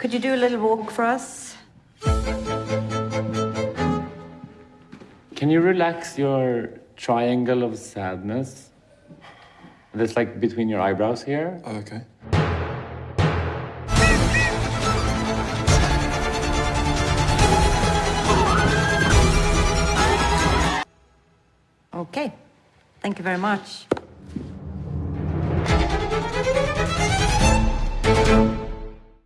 Could you do a little walk for us? Can you relax your triangle of sadness? That's like between your eyebrows here. Oh, okay. Okay. Thank you very much.